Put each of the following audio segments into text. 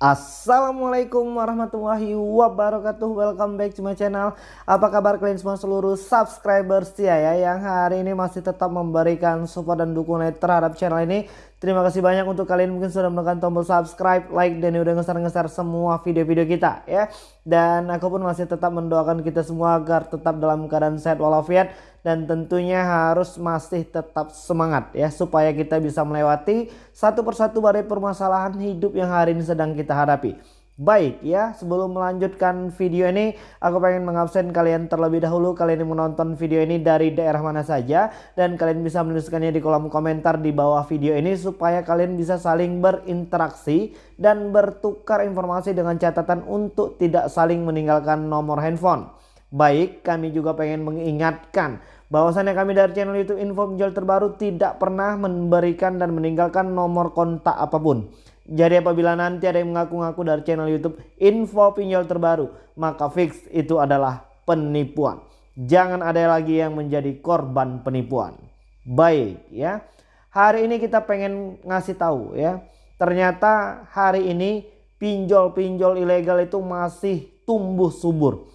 Assalamualaikum warahmatullahi wabarakatuh. Welcome back to my channel. Apa kabar kalian semua seluruh subscribers ya, ya Yang hari ini masih tetap memberikan support dan dukungan terhadap channel ini Terima kasih banyak untuk kalian mungkin sudah menekan tombol subscribe, like, dan udah ngeser-ngeser semua video-video kita ya Dan aku pun masih tetap mendoakan kita semua agar tetap dalam keadaan sehat walafiat dan tentunya harus masih tetap semangat ya supaya kita bisa melewati satu persatu badai permasalahan hidup yang hari ini sedang kita hadapi. Baik ya sebelum melanjutkan video ini aku pengen mengabsen kalian terlebih dahulu kalian yang menonton video ini dari daerah mana saja dan kalian bisa menuliskannya di kolom komentar di bawah video ini supaya kalian bisa saling berinteraksi dan bertukar informasi dengan catatan untuk tidak saling meninggalkan nomor handphone. Baik, kami juga pengen mengingatkan bahwasannya kami dari channel YouTube Info Pinjol Terbaru tidak pernah memberikan dan meninggalkan nomor kontak apa pun. Jadi apabila nanti ada yang mengaku-ngaku dari channel YouTube Info Pinjol Terbaru, maka fix itu adalah penipuan. Jangan ada lagi yang menjadi korban penipuan. Baik ya. Hari ini kita pengen ngasih tahu ya. Ternyata hari ini pinjol-pinjol ilegal itu masih tumbuh subur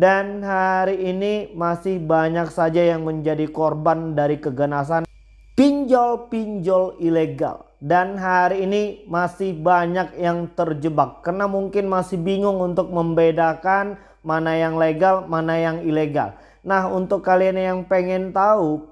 dan hari ini masih banyak saja yang menjadi korban dari keganasan pinjol-pinjol ilegal. Dan hari ini masih banyak yang terjebak karena mungkin masih bingung untuk membedakan mana yang legal, mana yang ilegal. Nah untuk kalian yang pengen tahu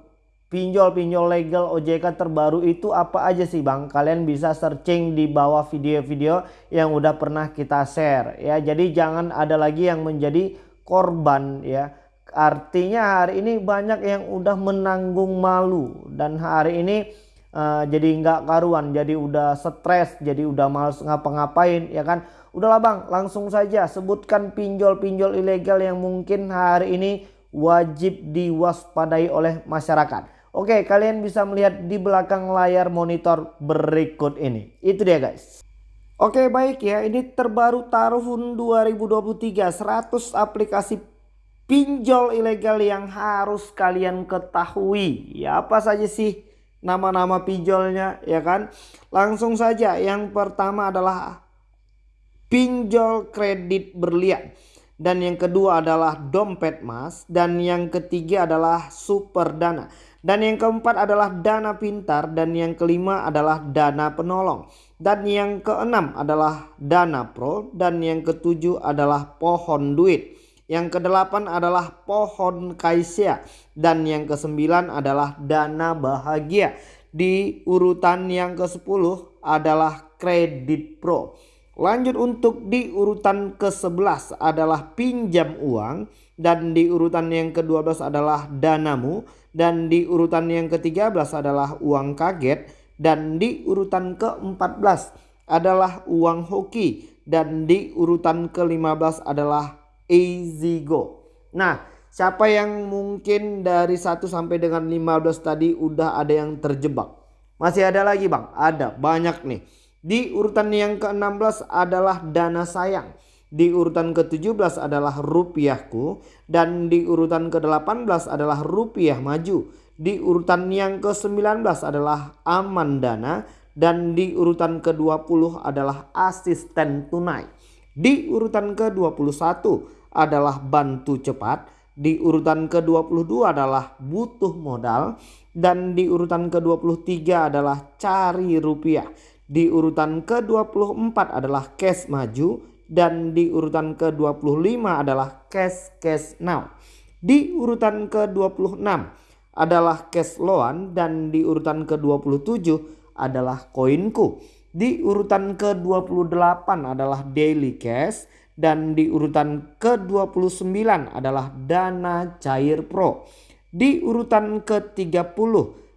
pinjol-pinjol legal OJK terbaru itu apa aja sih bang? Kalian bisa searching di bawah video-video yang udah pernah kita share ya. Jadi jangan ada lagi yang menjadi korban ya. Artinya hari ini banyak yang udah menanggung malu dan hari ini uh, jadi nggak karuan, jadi udah stres, jadi udah males ngapa-ngapain ya kan. Udahlah Bang, langsung saja sebutkan pinjol-pinjol ilegal yang mungkin hari ini wajib diwaspadai oleh masyarakat. Oke, kalian bisa melihat di belakang layar monitor berikut ini. Itu dia guys. Oke baik ya ini terbaru tahun 2023 100 aplikasi pinjol ilegal yang harus kalian ketahui ya apa saja sih nama-nama pinjolnya ya kan? Langsung saja yang pertama adalah pinjol kredit berlian. Dan yang kedua adalah dompet mas. Dan yang ketiga adalah super dana. Dan yang keempat adalah dana pintar. Dan yang kelima adalah dana penolong. Dan yang keenam adalah dana pro. Dan yang ketujuh adalah pohon duit. Yang kedelapan adalah pohon kaisya dan yang kesembilan adalah dana bahagia. Di urutan yang ke-10 adalah kredit pro. Lanjut untuk di urutan ke-11 adalah pinjam uang. Dan di urutan yang ke-12 adalah danamu. Dan di urutan yang ke-13 adalah uang kaget. Dan di urutan ke-14 adalah uang hoki. Dan di urutan ke-15 adalah easy go. Nah, siapa yang mungkin dari 1 sampai dengan 15 tadi udah ada yang terjebak? Masih ada lagi, Bang? Ada, banyak nih. Di urutan yang ke-16 adalah dana sayang. Di urutan ke-17 adalah rupiahku dan di urutan ke-18 adalah rupiah maju. Di urutan yang ke-19 adalah aman dana dan di urutan ke-20 adalah asisten tunai. Di urutan ke-21 adalah bantu cepat, di urutan ke-22 adalah butuh modal dan di urutan ke-23 adalah cari rupiah. Di urutan ke-24 adalah cash maju dan di urutan ke-25 adalah cash cash now. Di urutan ke-26 adalah cash loan dan di urutan ke-27 adalah koinku. Di urutan ke-28 adalah daily cash dan di urutan ke-29 adalah dana cair pro. Di urutan ke-30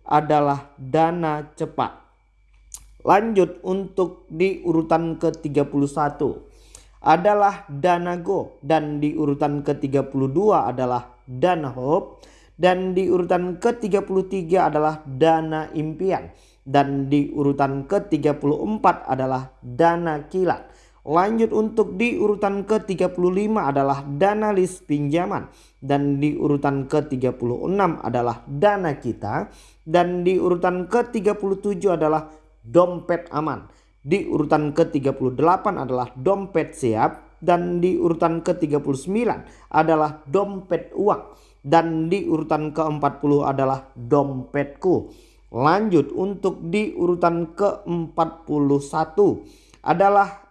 adalah dana cepat. Lanjut untuk di urutan ke-31 adalah Dana Go dan di urutan ke-32 adalah Dana Hope dan di urutan ke-33 adalah Dana Impian dan di urutan ke-34 adalah Dana Kilat. Lanjut untuk di urutan ke-35 adalah dana list pinjaman. Dan di urutan ke-36 adalah dana kita. Dan di urutan ke-37 adalah dompet aman. Di urutan ke-38 adalah dompet siap. Dan di urutan ke-39 adalah dompet uang. Dan di urutan ke-40 adalah dompetku. Lanjut untuk di urutan ke-41 adalah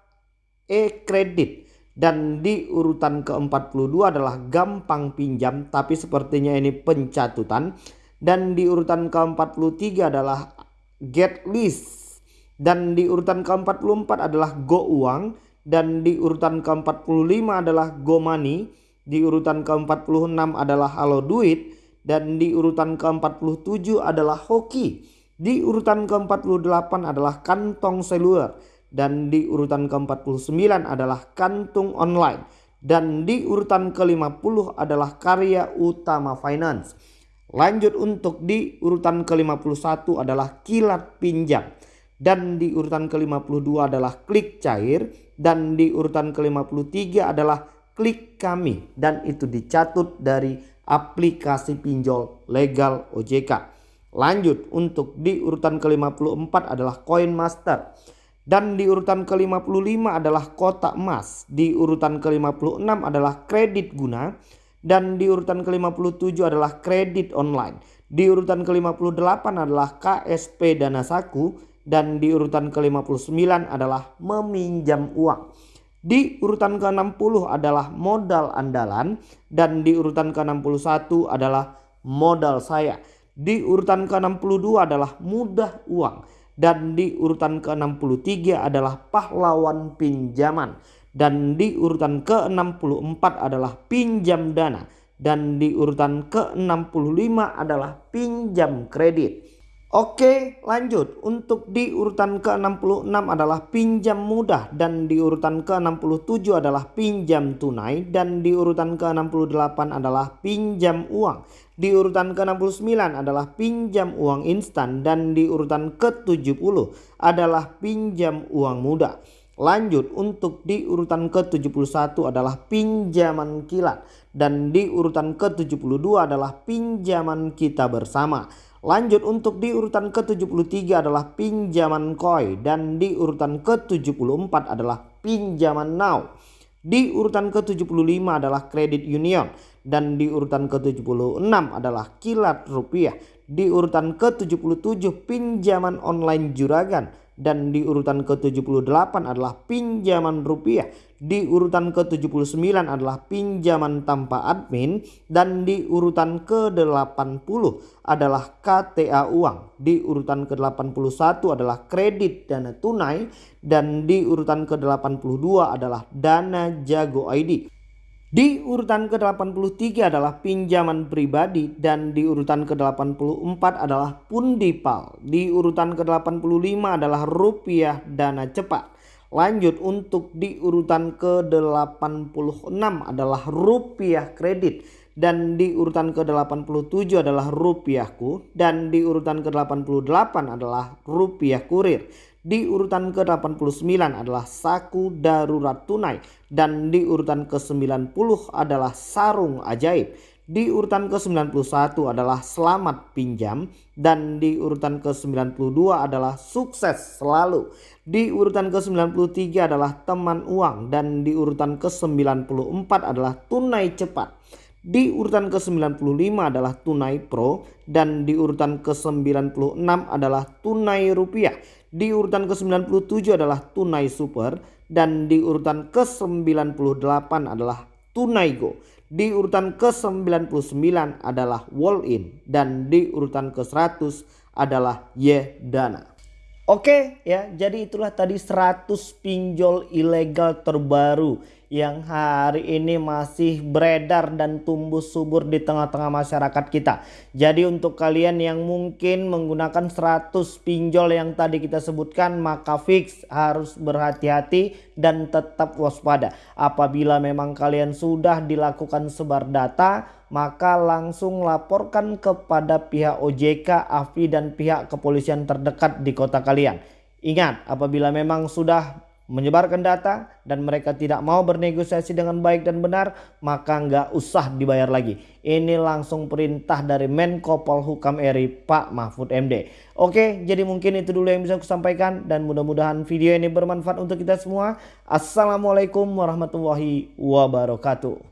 e-kredit. Dan di urutan ke-42 adalah gampang pinjam tapi sepertinya ini pencatutan. Dan di urutan ke-43 adalah get list dan di urutan ke-44 adalah Go Uang. Dan di urutan ke-45 adalah Go Money, di urutan ke-46 adalah Halo Duit dan di urutan ke-47 adalah Hoki. Di urutan ke-48 adalah Kantong Seluler. Dan di urutan ke-49 adalah Kantung Online. Dan di urutan ke-50 adalah Karya Utama Finance. Lanjut untuk di urutan ke-51 adalah Kilat Pinjam. Dan di urutan ke-52 adalah klik cair. Dan di urutan ke-53 adalah klik kami. Dan itu dicatut dari aplikasi pinjol legal OJK. Lanjut untuk di urutan ke-54 adalah koin master dan di urutan ke-55 adalah kotak emas, di urutan ke-56 adalah kredit guna dan di urutan ke-57 adalah kredit online. Di urutan ke-58 adalah KSP Dana Saku dan di urutan ke-59 adalah meminjam uang. Di urutan ke-60 adalah modal andalan dan di urutan ke-61 adalah modal saya. Di urutan ke-62 adalah mudah uang dan di urutan ke-63 adalah pahlawan pinjaman dan di urutan ke-64 adalah pinjam dana dan di urutan ke-65 adalah pinjam kredit. Oke lanjut untuk di urutan ke-66 adalah pinjam mudah dan di urutan ke-67 adalah pinjam tunai dan di urutan ke-68 adalah pinjam uang. Di urutan ke-69 adalah pinjam uang instan dan di urutan ke-70 adalah pinjam uang mudah. Lanjut untuk di urutan ke-71 adalah pinjaman kilat dan di urutan ke-72 adalah pinjaman kita bersama. Lanjut untuk di urutan ke-73 adalah pinjaman koi dan di urutan ke-74 adalah pinjaman now. Di urutan ke-75 adalah kredit union dan di urutan ke-76 adalah kilat rupiah. Di urutan ke-77 pinjaman online juragan dan di urutan ke-78 adalah pinjaman rupiah. Di urutan ke-79 adalah pinjaman tanpa admin dan di urutan ke-80 adalah KTA uang. Di urutan ke-81 adalah kredit dana tunai dan di urutan ke-82 adalah dana jago ID. Di urutan ke-83 adalah pinjaman pribadi dan di urutan ke-84 adalah pundipal. Di urutan ke-85 adalah rupiah dana cepat. Lanjut untuk di urutan ke-86 adalah rupiah kredit dan di urutan ke-87 adalah rupiahku dan di urutan ke-88 adalah rupiah kurir. Di urutan ke-89 adalah saku darurat tunai dan di urutan ke-90 adalah sarung ajaib. Di urutan ke-91 adalah selamat pinjam dan di urutan ke-92 adalah sukses selalu. Di urutan ke-93 adalah teman uang dan di urutan ke-94 adalah tunai cepat. Di urutan ke-95 adalah tunai pro dan di urutan ke-96 adalah tunai rupiah. Di urutan ke-97 adalah tunai super dan di urutan ke-98 adalah tunai go. Di urutan ke-99 adalah wall in dan di urutan ke-100 adalah ye dana. Oke ya jadi itulah tadi 100 pinjol ilegal terbaru yang hari ini masih beredar dan tumbuh subur di tengah-tengah masyarakat kita. Jadi untuk kalian yang mungkin menggunakan 100 pinjol yang tadi kita sebutkan maka fix harus berhati-hati dan tetap waspada. Apabila memang kalian sudah dilakukan sebar data maka langsung laporkan kepada pihak OJK, AFI dan pihak kepolisian terdekat di kota kalian. Ingat apabila memang sudah menyebarkan data dan mereka tidak mau bernegosiasi dengan baik dan benar maka nggak usah dibayar lagi. Ini langsung perintah dari Menko Polhukam RI Pak Mahfud MD oke jadi mungkin itu dulu yang bisa aku sampaikan dan mudah-mudahan video ini bermanfaat untuk kita semua. Assalamualaikum warahmatullahi wabarakatuh